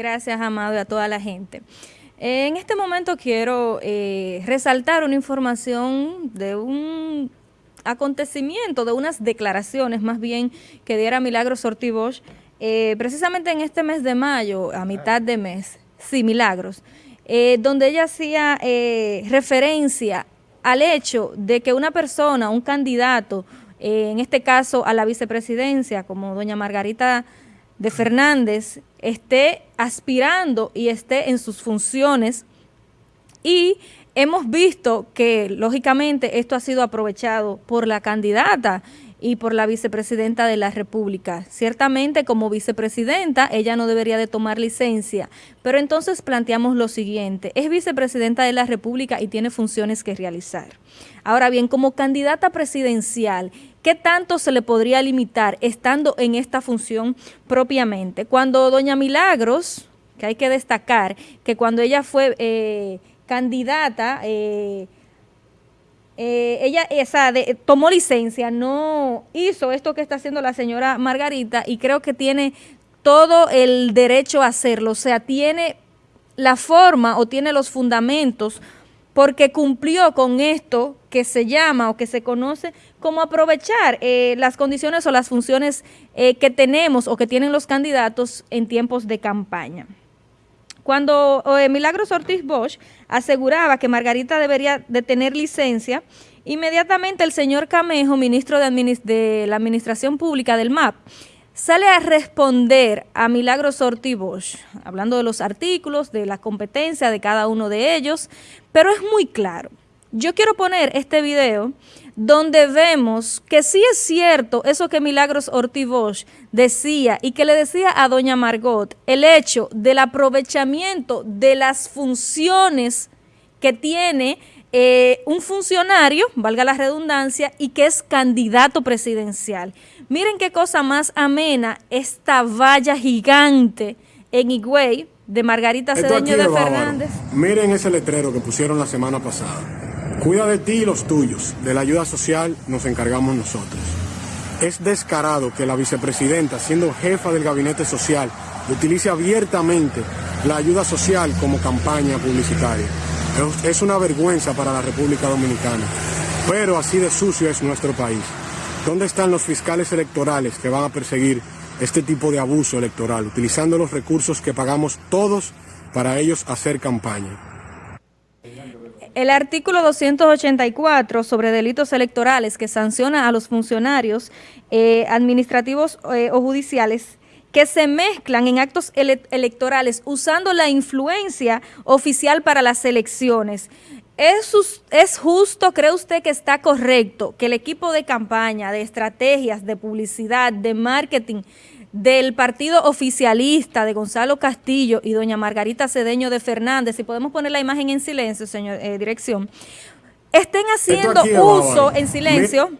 Gracias, Amado, y a toda la gente. En este momento quiero eh, resaltar una información de un acontecimiento, de unas declaraciones más bien que diera Milagros Ortibosch, eh, precisamente en este mes de mayo, a mitad de mes, sí, Milagros, eh, donde ella hacía referencia al hecho de que una persona, un candidato, en este caso a la vicepresidencia, como doña Margarita de Fernández, esté aspirando y esté en sus funciones y hemos visto que lógicamente esto ha sido aprovechado por la candidata y por la vicepresidenta de la República. Ciertamente como vicepresidenta ella no debería de tomar licencia, pero entonces planteamos lo siguiente, es vicepresidenta de la República y tiene funciones que realizar. Ahora bien, como candidata presidencial, ¿qué tanto se le podría limitar estando en esta función propiamente? Cuando doña Milagros, que hay que destacar que cuando ella fue eh, candidata, eh, eh, ella esa tomó licencia, no hizo esto que está haciendo la señora Margarita y creo que tiene todo el derecho a hacerlo, o sea, tiene la forma o tiene los fundamentos porque cumplió con esto que se llama o que se conoce como aprovechar eh, las condiciones o las funciones eh, que tenemos o que tienen los candidatos en tiempos de campaña. Cuando eh, Milagros Ortiz Bosch aseguraba que Margarita debería de tener licencia, inmediatamente el señor Camejo, ministro de, la Administración Pública del MAP, sale a responder a Milagros Ortiz hablando de los artículos, de la competencia de cada uno de ellos, pero es muy claro. Yo quiero poner este video donde vemos que sí es cierto eso que Milagros Ortiz decía y que le decía a doña Margot, el hecho del aprovechamiento de las funciones que tiene eh, un funcionario, valga la redundancia, y que es candidato presidencial. Miren qué cosa más amena esta valla gigante en Higüey de Margarita Cedeño de Fernández. Miren ese letrero que pusieron la semana pasada. Cuida de ti y los tuyos. De la ayuda social nos encargamos nosotros. Es descarado que la vicepresidenta, siendo jefa del gabinete social, utilice abiertamente la ayuda social como campaña publicitaria. Es una vergüenza para la República Dominicana. Pero así de sucio es nuestro país. ¿Dónde están los fiscales electorales que van a perseguir este tipo de abuso electoral, utilizando los recursos que pagamos todos para ellos hacer campaña? El artículo 284 sobre delitos electorales que sanciona a los funcionarios eh, administrativos eh, o judiciales que se mezclan en actos electorales usando la influencia oficial para las elecciones. ¿Es, ¿Es justo, cree usted que está correcto que el equipo de campaña, de estrategias, de publicidad, de marketing del partido oficialista de Gonzalo Castillo y doña Margarita Cedeño de Fernández, si podemos poner la imagen en silencio, señor eh, dirección, estén haciendo uso en silencio,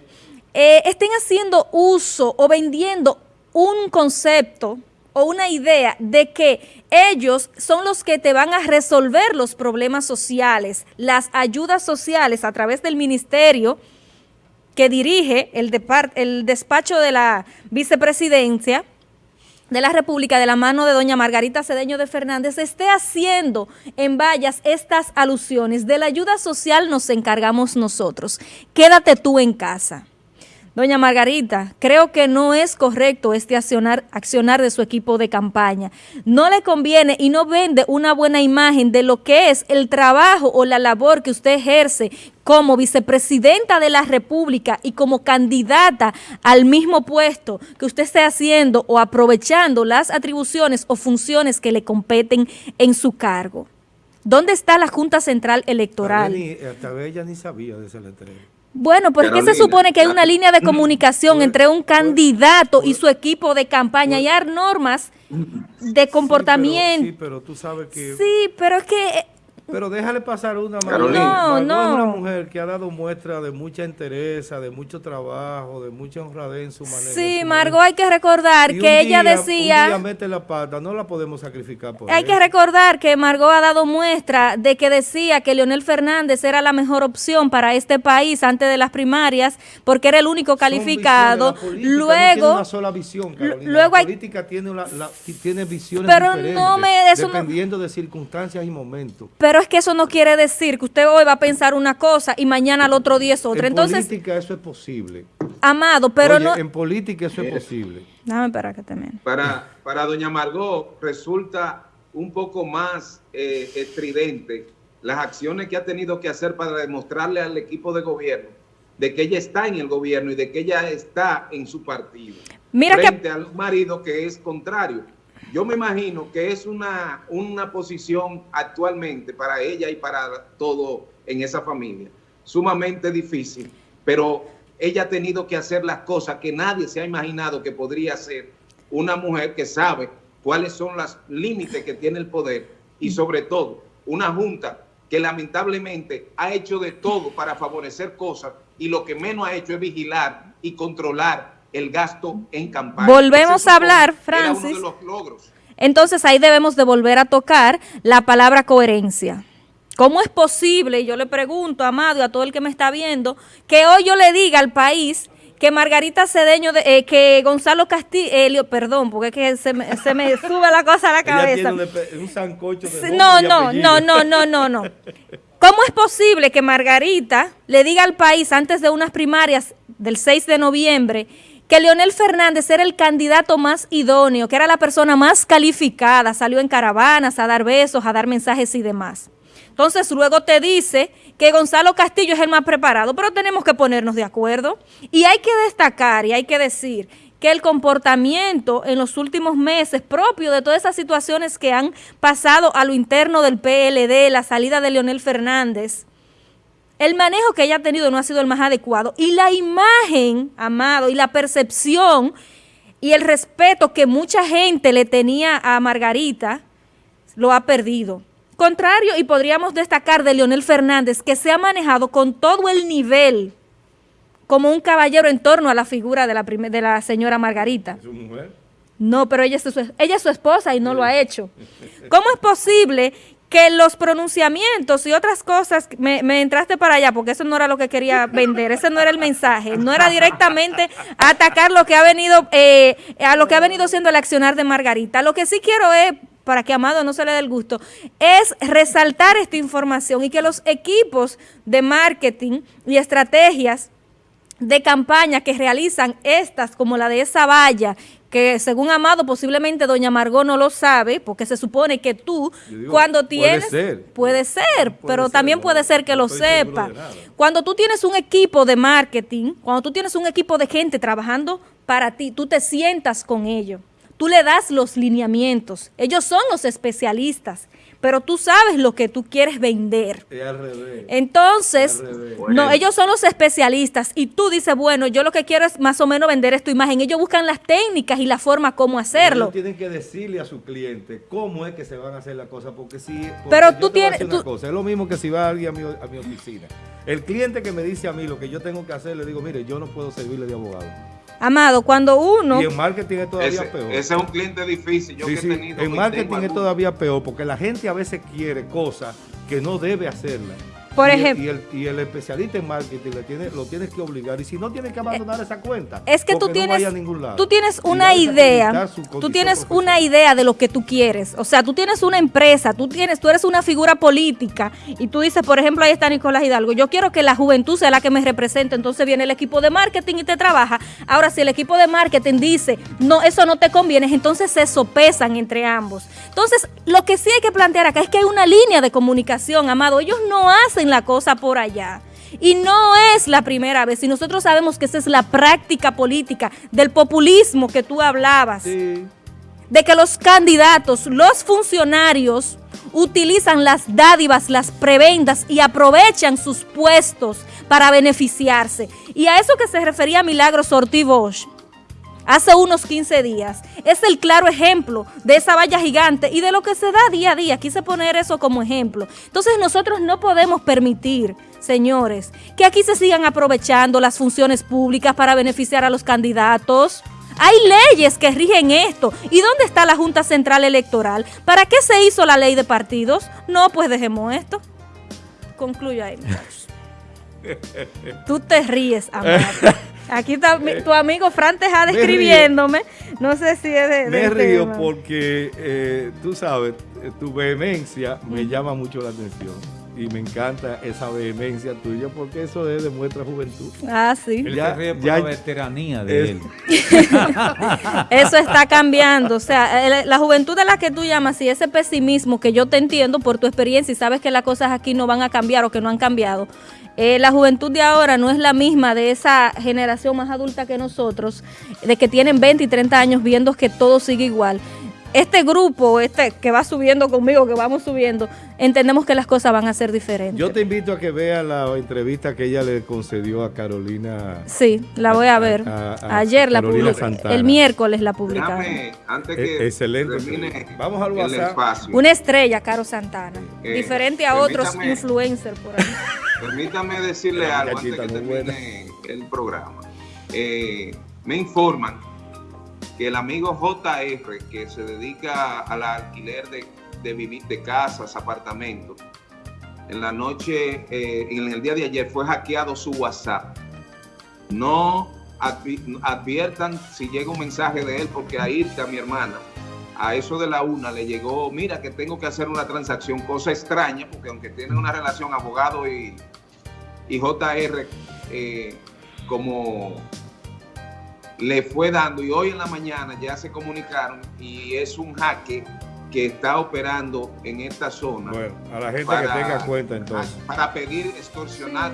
eh, estén haciendo uso o vendiendo un concepto o una idea de que ellos son los que te van a resolver los problemas sociales, las ayudas sociales a través del ministerio que dirige el, el despacho de la vicepresidencia, de la República de la mano de doña Margarita Cedeño de Fernández esté haciendo en vallas estas alusiones. De la ayuda social nos encargamos nosotros. Quédate tú en casa. Doña Margarita, creo que no es correcto este accionar, de su equipo de campaña. No le conviene y no vende una buena imagen de lo que es el trabajo o la labor que usted ejerce como vicepresidenta de la República y como candidata al mismo puesto que usted esté haciendo o aprovechando las atribuciones o funciones que le competen en su cargo. ¿Dónde está la Junta Central Electoral? Ella ni sabía de ese letrero. Bueno, ¿por qué se supone que hay una línea de comunicación entre un candidato y su equipo de campaña y hay normas de comportamiento? Sí, pero, tú sabes que... Sí, pero es que Pero déjale pasar una Carolina. No, no. es una mujer que ha dado muestra de mucha entereza, de mucho trabajo, de mucha honradez en su manera. Sí, su Margot, hay que recordar Y que un ella día- decía... Un día mete la pata, no la podemos sacrificar por Hay que recordar que Margot ha dado muestra de que decía que Leonel Fernández era la mejor opción para este país antes de las primarias porque era el único Son calificado. la política no Luego, tiene una sola visión, Carolina. luego la política tiene, una- la- tiene visiones Pero diferentes, no me- no- dependiendo de circunstancias y momentos. pero es que eso no quiere decir que usted hoy va a pensar una cosa y mañana al otro día es otra. en Entonces, política eso es posible. Amado, pero Oye, no... en política eso es posible. Déjame esperar que termine. Para, para doña Margot resulta un poco más eh, estridente las acciones que ha tenido que hacer para demostrarle al equipo de gobierno de que ella está en el gobierno y de que ella está en su partido. Mira que- frente al marido que es contrario. Yo me imagino que es una, una posición actualmente para ella y para todo en esa familia sumamente difícil, pero ella ha tenido que hacer las cosas que nadie se ha imaginado que podría hacer una mujer que sabe cuáles son los límites que tiene el poder y sobre todo una junta que lamentablemente ha hecho de todo para favorecer cosas y lo que menos ha hecho es vigilar y controlar el gasto en campaña. Volvemos a hablar, supone- era uno Francis. de los logros. Entonces ahí debemos de volver a tocar la palabra coherencia. ¿Cómo es posible, yo le pregunto a Amado y a todo el que me está viendo, que hoy yo le diga al país que Margarita Cedeño, de- eh, que Gonzalo Castillo, perdón, porque es que se me, se me sube la cosa a la Ella cabeza. tiene un, epe- un sancocho de Sí, nombre No, no, no, no, no, no, no. ¿Cómo es posible que Margarita le diga al país antes de unas primarias del 6 de noviembre que Leonel Fernández era el candidato más idóneo, que era la persona más calificada, salió en caravanas a dar besos, a dar mensajes y demás? Entonces luego te dice que Gonzalo Castillo es el más preparado, pero tenemos que ponernos de acuerdo. Y hay que destacar y hay que decir que el comportamiento en los últimos meses propio de todas esas situaciones que han pasado a lo interno del PLD, la salida de Leonel Fernández, el manejo que ella ha tenido no ha sido el más adecuado y la imagen, amado, y la percepción y el respeto que mucha gente le tenía a Margarita lo ha perdido. Contrario, y podríamos destacar de Leonel Fernández, que se ha manejado con todo el nivel como un caballero en torno a la figura de la, de la señora Margarita. Su mujer. No, pero ella es su, ella es su esposa y no lo ha hecho. ¿Cómo es posible que los pronunciamientos y otras cosas, me, entraste para allá porque eso no era lo que quería vender, ese no era el mensaje, no era directamente atacar lo que ha venido, eh, a lo que ha venido siendo el accionar de Margarita. Lo que sí quiero es, para que Amado no se le dé el gusto, es resaltar esta información y que los equipos de marketing y estrategias de campaña que realizan estas, como la de esa valla, que según Amado posiblemente doña Margot no lo sabe, porque se supone que tú digo, cuando puede tienes... ser. Puede ser, Puede pero ser, también puede ser que no lo sepa. Cuando tú tienes un equipo de marketing, cuando tú tienes un equipo de gente trabajando para ti, tú te sientas con ellos, tú le das los lineamientos, ellos son los especialistas, pero tú sabes lo que tú quieres vender. Es al revés. Entonces, Al revés. no, Bueno. ellos son los especialistas y tú dices, bueno, yo lo que quiero es más o menos vender esta imagen. Ellos buscan las técnicas y la forma como hacerlo. Ellos tienen que decirle a su cliente cómo es que se van a hacer las cosas, porque si... porque Pero tú tienes- tú- cosa, es lo mismo que si va alguien a mi, a mi oficina. El cliente que me dice a mí lo que yo tengo que hacer, le digo, mire, yo no puedo servirle de abogado. Amado, cuando uno... Y en marketing es todavía Ese, peor. ese es un cliente difícil. Yo Sí, que he sí, tenido En marketing es todavía peor porque la gente a veces quiere cosas que no debe hacerlas. Por Y el- ejemplo- Y el, y el especialista en marketing le tiene, lo tienes que obligar. Y si no, tienes que abandonar esa cuenta. Eh, Es que tú no tienes, lado. tú tienes una idea, tú tienes una idea de lo que tú quieres. O sea, tú tienes una empresa, tú tienes, tú eres una figura política y tú dices, por ejemplo, ahí está Nicolás Hidalgo, yo quiero que la juventud sea la que me represente. Entonces viene el equipo de marketing y te trabaja. Ahora, si el equipo de marketing dice, no, eso no te conviene, entonces se sopesan entre ambos. Entonces, lo que sí hay que plantear acá es que hay una línea de comunicación, amado. Ellos no hacen la cosa por allá. Y no es la primera vez, y nosotros sabemos que esa es la práctica política del populismo que tú hablabas, Sí. de que los candidatos, los funcionarios, utilizan las dádivas, las prebendas y aprovechan sus puestos para beneficiarse. Y a eso que se refería Milagros Ortiz Bosch, hace unos 15 días. Es el claro ejemplo de esa valla gigante y de lo que se da día a día. Quise poner eso como ejemplo. Entonces nosotros no podemos permitir, señores, que aquí se sigan aprovechando las funciones públicas para beneficiar a los candidatos. Hay leyes que rigen esto. ¿Y dónde está la Junta Central Electoral? ¿Para qué se hizo la ley de partidos? No, pues dejemos esto. Concluyo ahí. Tú te ríes, Amado. Aquí está mi- tu amigo Fran Tejada escribiéndome. No sé si es de, Me río tema. porque eh, tú sabes, tu vehemencia me llama mucho la atención y me encanta esa vehemencia tuya porque eso es, demuestra juventud. Ah, sí. Él Ya- se ríe por ya- la veteranía de Es- él. Eso está cambiando. O sea, la juventud de la que tú llamas y ese pesimismo que yo te entiendo por tu experiencia y sabes que las cosas aquí no van a cambiar o que no han cambiado. eh, la juventud de ahora no es la misma de esa generación más adulta que nosotros, de que tienen 20 y 30 años viendo que todo sigue igual. Este grupo, este que va subiendo conmigo, que vamos subiendo, entendemos que las cosas van a ser diferentes. Yo te invito a que veas la entrevista que ella le concedió a Carolina. Sí, la voy a ver. a- a Ayer la. Santana. El miércoles la publicaron. Déjame, antes Eh, que excelente termine. Vamos al WhatsApp. espacio, Una estrella, Caro Santana. Eh, Diferente a otros influencers por ahí. permítame decirle algo antes que termine el programa. Eh, me informan que el amigo JR, que se dedica al alquiler de, de, vivir, de casas, apartamentos, en la noche, eh, en el día de ayer fue hackeado su WhatsApp. No advi- adviertan si llega un mensaje de él, porque a Irka, mi hermana, a eso de la una le llegó, mira que tengo que hacer una transacción, cosa extraña, porque aunque tienen una relación abogado y, y JR, eh, como le fue dando, y hoy en la mañana ya se comunicaron y es un jaque que está operando en esta zona Bueno, a la gente para- que tenga cuenta entonces. para pedir extorsionar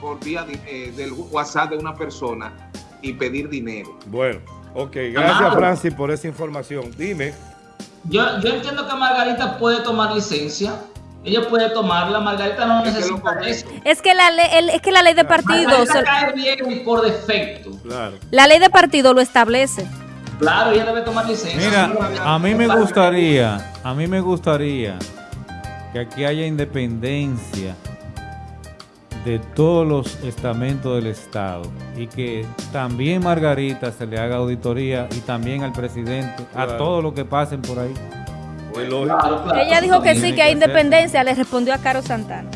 por vía de- eh, del WhatsApp de una persona y pedir dinero. Bueno, ok, gracias Amado. Francis por esa información. Dime, Yo, yo entiendo que Margarita puede tomar licencia. Ella puede tomarla. Margarita no Es que lo necesita correcto. eso. Es que la ley, el- es que la ley de partidos, Margarita cae bien por defecto. claro. la ley de partido lo establece. Claro, ella debe tomar licencia. Mira, a mí me claro. gustaría, a mí me gustaría que aquí haya independencia de todos los estamentos del Estado y que también Margarita se le haga auditoría y también al presidente, a Claro. todos los que pasen por ahí. Es lógico. Claro, claro. Ella dijo que sí, que hay independencia, le respondió a Caro Santana.